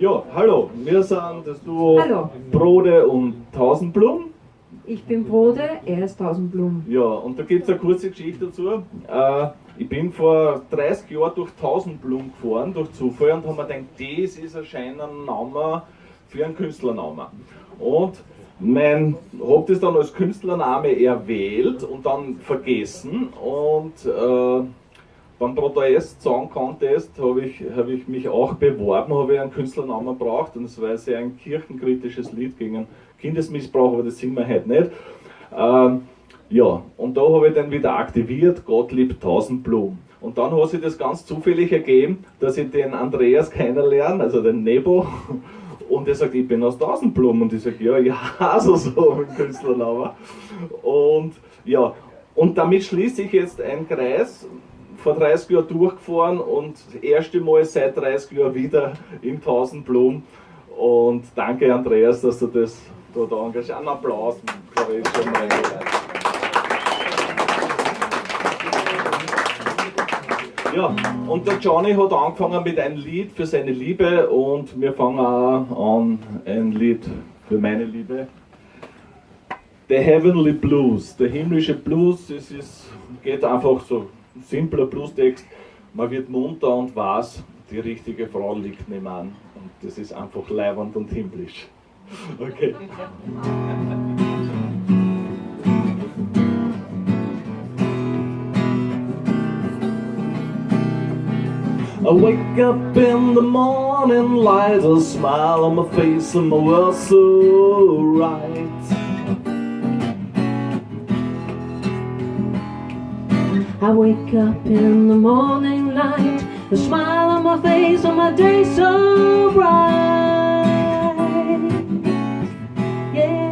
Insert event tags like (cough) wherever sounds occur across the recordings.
Ja, hallo, wir sind das Duo Hallo. Brode und Tausendblum. Ich bin Brode, er ist Tausendblum. Ja, und da gibt es eine kurze Geschichte dazu. Äh, ich bin vor 30 Jahren durch Tausendblum gefahren, durch Zufall, und habe mir gedacht, das ist anscheinend ein Name für einen Künstlernamen. Und mein, habe das dann als Künstlername erwählt und dann vergessen und äh, beim Protest Song Contest habe ich, hab ich mich auch beworben, habe ich einen Künstlernamen braucht und es war sehr ein kirchenkritisches Lied gegen Kindesmissbrauch, aber das singen wir heute nicht. Ähm, ja, und da habe ich dann wieder aktiviert, Gottlieb Tausendblum. Und dann hat sich das ganz zufällig ergeben, dass ich den Andreas kennenlerne, also den Nebo, und er sagt, ich bin aus Tausendblum. Und ich sage, ja, ja, (laughs) also so mit Künstlernamen. Und ja, und damit schließe ich jetzt einen Kreis, vor 30 Jahren durchgefahren und das erste Mal seit 30 Jahren wieder im Tausendblum. Und danke Andreas, dass du das da, da engagierst. Einen Applaus, ich, schon mal. Ja, und der Johnny hat angefangen mit einem Lied für seine Liebe und wir fangen auch an ein Lied für meine Liebe. The Heavenly Blues, der himmlische Blues, es ist, geht einfach so simpler Bluestext. Man wird munter und weiß, die richtige Frau liegt nebenan. Und das ist einfach leiwand und himmlisch. (laughs) Okay. I wake up in the morning light, a smile on my face and my world so right. I wake up in the morning light, a smile on my face on my day so bright. Yeah.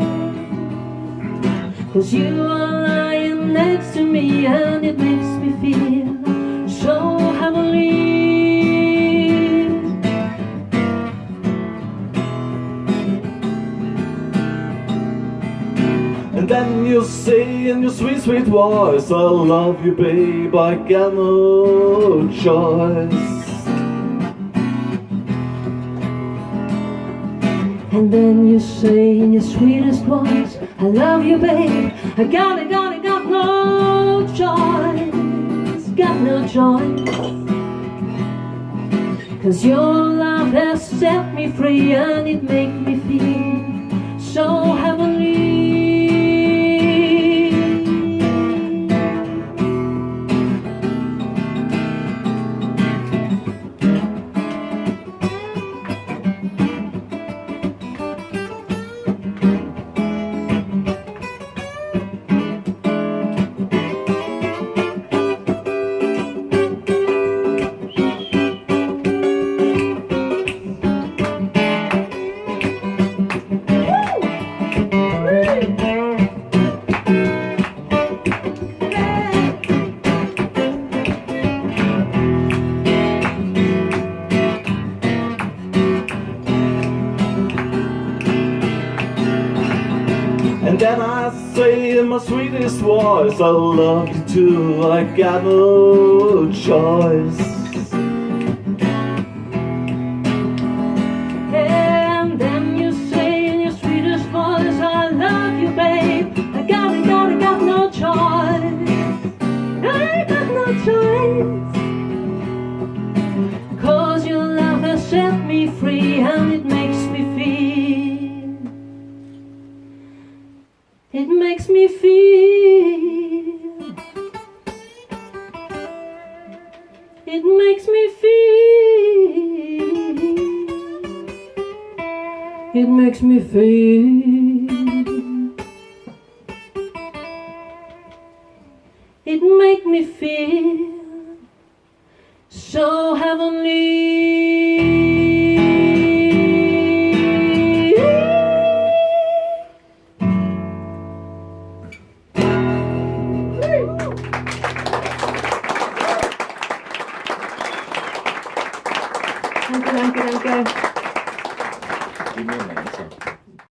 Cause you are lying next to me and it makes me feel so heavenly. Then you say in your sweet, sweet voice, I love you, babe, I got no choice. And then you say in your sweetest voice, I love you, babe. I got it, got it, got no choice. Got no choice. Cause your love has set me free and it makes me feel so heavenly. Then I say in my sweetest voice, I love you too, I got no choice. It makes me feel. It makes me feel. It makes me feel. It make me feel so heavenly. Que Obrigada.